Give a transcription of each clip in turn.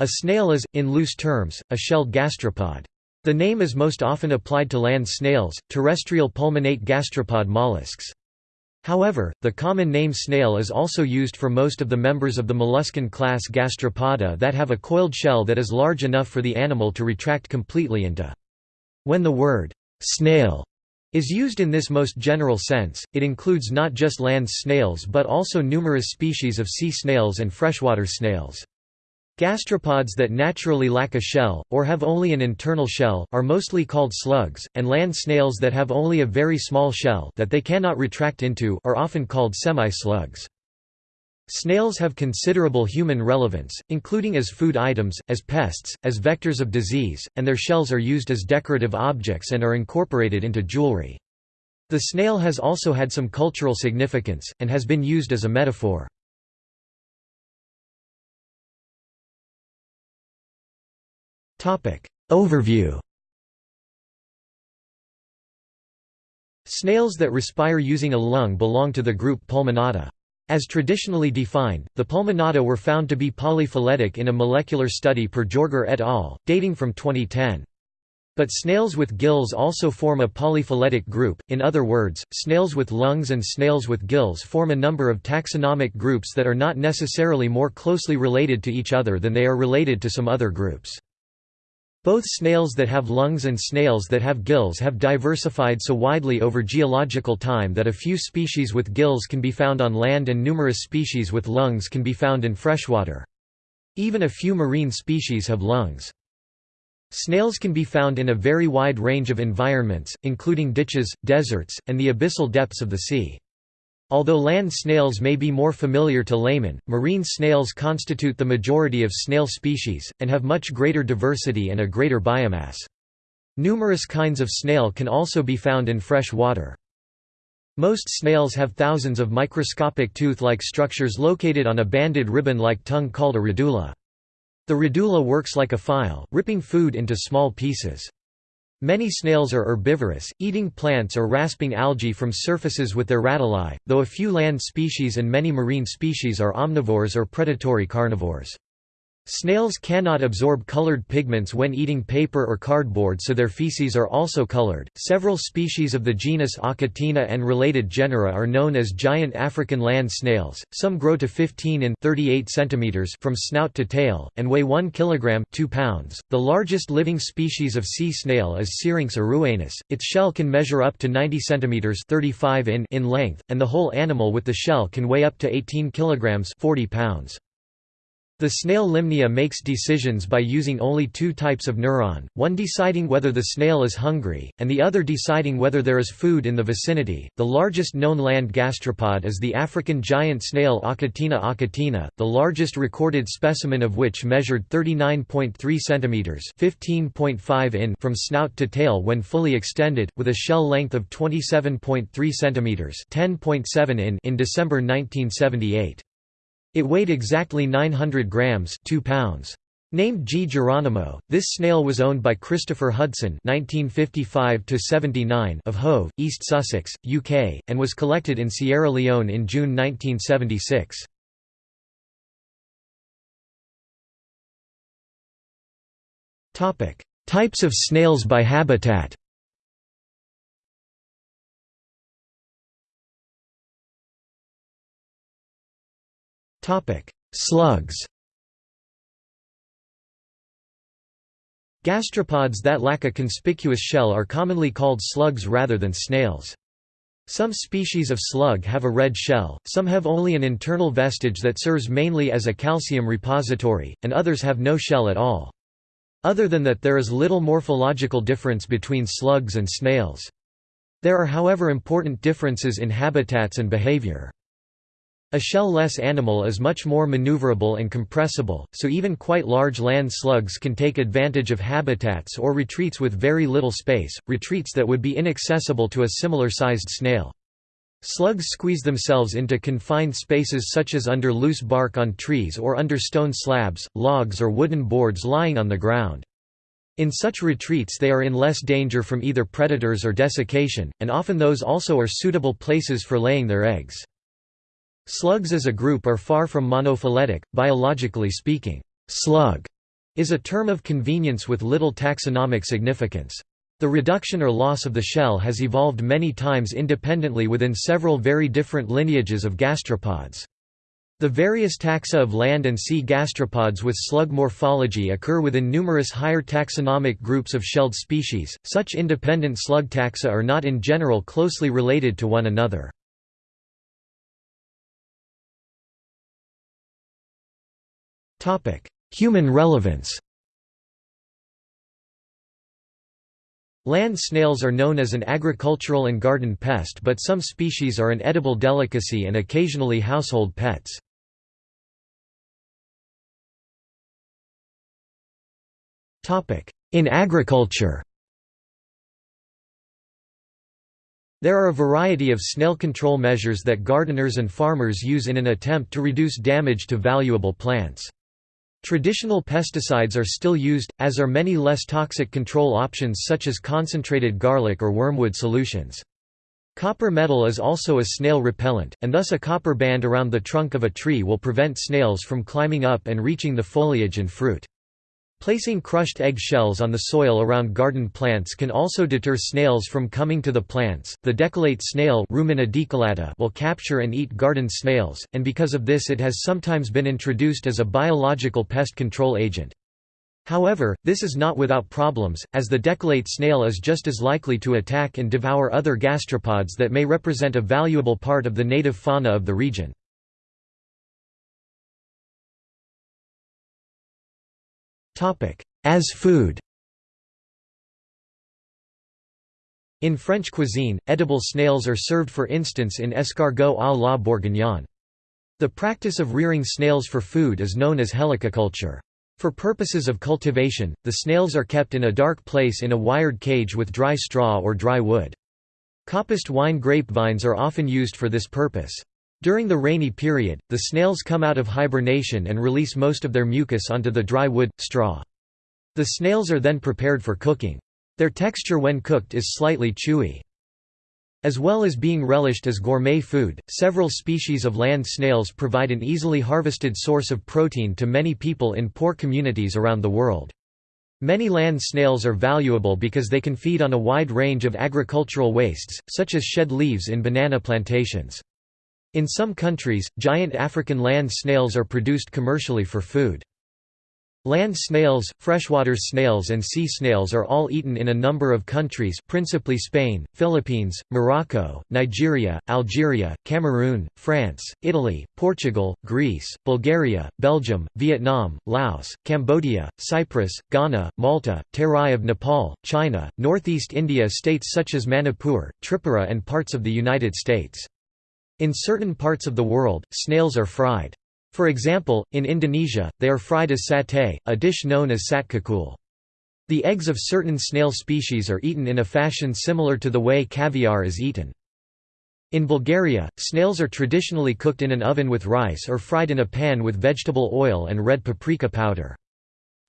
A snail is, in loose terms, a shelled gastropod. The name is most often applied to land snails, terrestrial pulmonate gastropod mollusks. However, the common name snail is also used for most of the members of the molluscan class Gastropoda that have a coiled shell that is large enough for the animal to retract completely into. When the word snail is used in this most general sense, it includes not just land snails but also numerous species of sea snails and freshwater snails. Gastropods that naturally lack a shell, or have only an internal shell, are mostly called slugs, and land snails that have only a very small shell that they cannot retract into are often called semi-slugs. Snails have considerable human relevance, including as food items, as pests, as vectors of disease, and their shells are used as decorative objects and are incorporated into jewelry. The snail has also had some cultural significance, and has been used as a metaphor. Overview Snails that respire using a lung belong to the group Pulmonata. As traditionally defined, the Pulmonata were found to be polyphyletic in a molecular study per Jorger et al., dating from 2010. But snails with gills also form a polyphyletic group, in other words, snails with lungs and snails with gills form a number of taxonomic groups that are not necessarily more closely related to each other than they are related to some other groups. Both snails that have lungs and snails that have gills have diversified so widely over geological time that a few species with gills can be found on land and numerous species with lungs can be found in freshwater. Even a few marine species have lungs. Snails can be found in a very wide range of environments, including ditches, deserts, and the abyssal depths of the sea. Although land snails may be more familiar to laymen, marine snails constitute the majority of snail species, and have much greater diversity and a greater biomass. Numerous kinds of snail can also be found in fresh water. Most snails have thousands of microscopic tooth-like structures located on a banded ribbon-like tongue called a radula. The radula works like a file, ripping food into small pieces. Many snails are herbivorous, eating plants or rasping algae from surfaces with their radulae, though a few land species and many marine species are omnivores or predatory carnivores. Snails cannot absorb colored pigments when eating paper or cardboard so their feces are also colored. Several species of the genus Achatina and related genera are known as giant African land snails. Some grow to 15 in 38 centimeters from snout to tail and weigh 1 kilogram 2 pounds. The largest living species of sea snail is Syrinx aruanus. Its shell can measure up to 90 centimeters 35 in in length and the whole animal with the shell can weigh up to 18 kilograms 40 pounds. The snail Lymnaea makes decisions by using only two types of neuron, one deciding whether the snail is hungry, and the other deciding whether there is food in the vicinity. The largest known land gastropod is the African giant snail Achatina achatina, the largest recorded specimen of which measured 39.3 cm (15.5 in) from snout to tail when fully extended, with a shell length of 27.3 cm (10.7 in) in December 1978. It weighed exactly 900 grams 2 pounds. Named Gee Geronimo, this snail was owned by Christopher Hudson (1955–79) of Hove, East Sussex, UK, and was collected in Sierra Leone in June 1976. Topic: Types of snails by habitat. Slugs Gastropods that lack a conspicuous shell are commonly called slugs rather than snails. Some species of slug have a red shell, some have only an internal vestige that serves mainly as a calcium repository, and others have no shell at all. Other than that there is little morphological difference between slugs and snails. There are however important differences in habitats and behavior. A shell-less animal is much more maneuverable and compressible, so even quite large land slugs can take advantage of habitats or retreats with very little space, retreats that would be inaccessible to a similar-sized snail. Slugs squeeze themselves into confined spaces such as under loose bark on trees or under stone slabs, logs or wooden boards lying on the ground. In such retreats they are in less danger from either predators or desiccation, and often those also are suitable places for laying their eggs. Slugs as a group are far from monophyletic, biologically speaking. Slug is a term of convenience with little taxonomic significance. The reduction or loss of the shell has evolved many times independently within several very different lineages of gastropods. The various taxa of land and sea gastropods with slug morphology occur within numerous higher taxonomic groups of shelled species. Such independent slug taxa are not in general closely related to one another. Human relevance. Land snails are known as an agricultural and garden pest but some species are an edible delicacy and occasionally household pets. In agriculture There are a variety of snail control measures that gardeners and farmers use in an attempt to reduce damage to valuable plants. Traditional pesticides are still used, as are many less toxic control options such as concentrated garlic or wormwood solutions. Copper metal is also a snail repellent, and thus a copper band around the trunk of a tree will prevent snails from climbing up and reaching the foliage and fruit. Placing crushed egg shells on the soil around garden plants can also deter snails from coming to the plants. The decollate snail will capture and eat garden snails, and because of this it has sometimes been introduced as a biological pest control agent. However, this is not without problems, as the decollate snail is just as likely to attack and devour other gastropods that may represent a valuable part of the native fauna of the region. As food In French cuisine, edible snails are served for instance in escargot à la bourguignonne. The practice of rearing snails for food is known as helicoculture. For purposes of cultivation, the snails are kept in a dark place in a wired cage with dry straw or dry wood. Coppiced wine grapevines are often used for this purpose. During the rainy period, the snails come out of hibernation and release most of their mucus onto the dry wood, straw. The snails are then prepared for cooking. Their texture when cooked is slightly chewy. As well as being relished as gourmet food, several species of land snails provide an easily harvested source of protein to many people in poor communities around the world. Many land snails are valuable because they can feed on a wide range of agricultural wastes, such as shed leaves in banana plantations. In some countries, giant African land snails are produced commercially for food. Land snails, freshwater snails and sea snails are all eaten in a number of countries principally Spain, Philippines, Morocco, Nigeria, Algeria, Cameroon, France, Italy, Portugal, Greece, Bulgaria, Belgium, Vietnam, Laos, Cambodia, Cyprus, Ghana, Malta, Terai of Nepal, China, northeast India states such as Manipur, Tripura and parts of the United States. In certain parts of the world, snails are fried. For example, in Indonesia, they are fried as satay, a dish known as sate kakul. The eggs of certain snail species are eaten in a fashion similar to the way caviar is eaten. In Bulgaria, snails are traditionally cooked in an oven with rice or fried in a pan with vegetable oil and red paprika powder.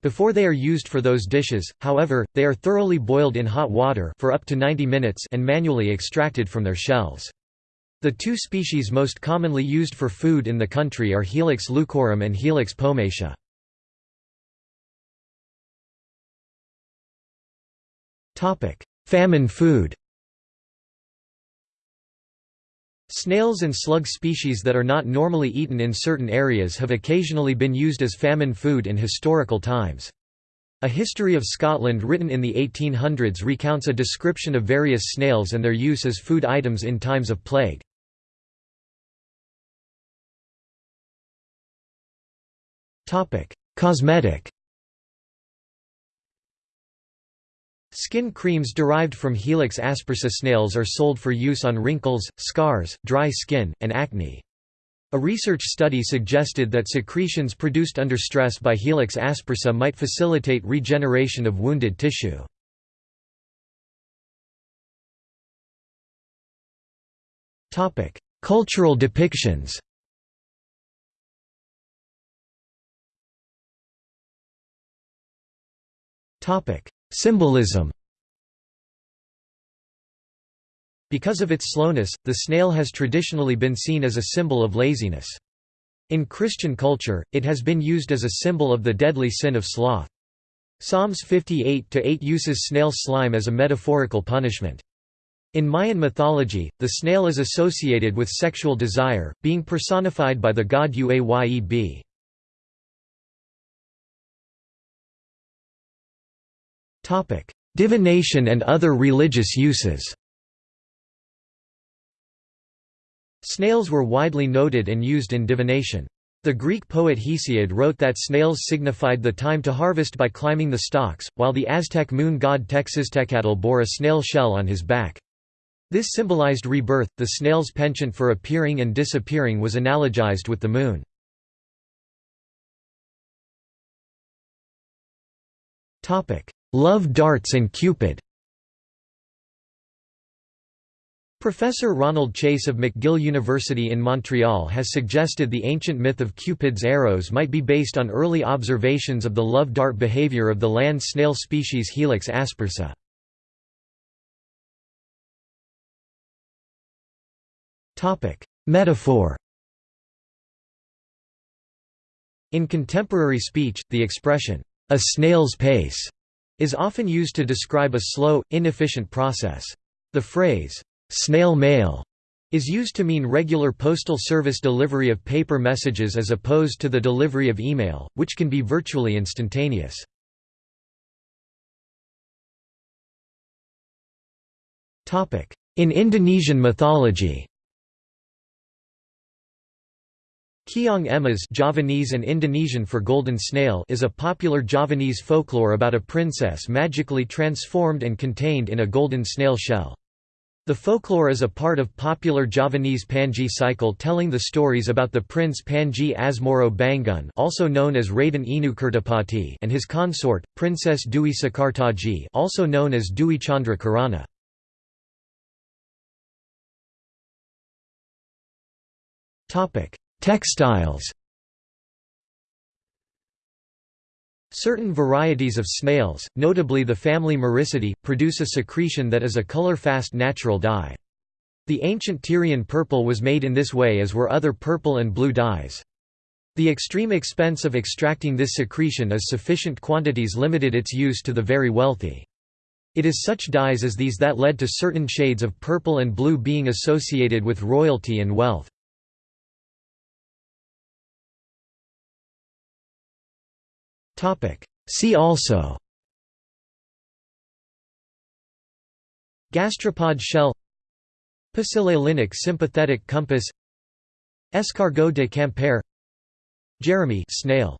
Before they are used for those dishes, however, they are thoroughly boiled in hot water for up to 90 minutes and manually extracted from their shells. The two species most commonly used for food in the country are Helix leucorum and Helix pomatia. Famine food Snails and slug species that are not normally eaten in certain areas have occasionally been used as famine food in historical times. A History of Scotland written in the 1800s recounts a description of various snails and their use as food items in times of plague. Cosmetic Skin creams derived from Helix aspersa snails are sold for use on wrinkles, scars, dry skin, and acne. A research study suggested that secretions produced under stress by Helix aspersa might facilitate regeneration of wounded tissue. Cultural depictions Symbolism Because of its slowness, the snail has traditionally been seen as a symbol of laziness. In Christian culture, it has been used as a symbol of the deadly sin of sloth. Psalms 58-8 uses snail slime as a metaphorical punishment. In Mayan mythology, the snail is associated with sexual desire, being personified by the god Uayeb. Divination and other religious uses Snails were widely noted and used in divination. The Greek poet Hesiod wrote that snails signified the time to harvest by climbing the stalks, while the Aztec moon god Tecciztecatl bore a snail shell on his back. This symbolized rebirth. The snail's penchant for appearing and disappearing was analogized with the moon. Topic: Love darts and Cupid. Professor Ronald Chase of McGill University in Montreal has suggested the ancient myth of Cupid's arrows might be based on early observations of the love dart behavior of the land snail species Helix aspersa. Metaphor In contemporary speech, the expression, a snail's pace, is often used to describe a slow, inefficient process. The phrase, Snail mail is used to mean regular postal service delivery of paper messages as opposed to the delivery of email, which can be virtually instantaneous. In Indonesian mythology Keong Emas Javanese and Indonesian for golden snail is a popular Javanese folklore about a princess magically transformed and contained in a golden snail shell. The folklore is a part of popular Javanese Panji cycle telling the stories about the prince Panji Asmoro Bangun also known as Raden Inu Kertapati and his consort, Princess Dewi Sekartaji also known as Dewi Chandra Kirana. Textiles Certain varieties of snails, notably the family Muricidae, produce a secretion that is a color-fast natural dye. The ancient Tyrian purple was made in this way as were other purple and blue dyes. The extreme expense of extracting this secretion as sufficient quantities limited its use to the very wealthy. It is such dyes as these that led to certain shades of purple and blue being associated with royalty and wealth. See also. Gastropod shell. Pasilalinic sympathetic compass. Escargot de Camper. Jeremy snail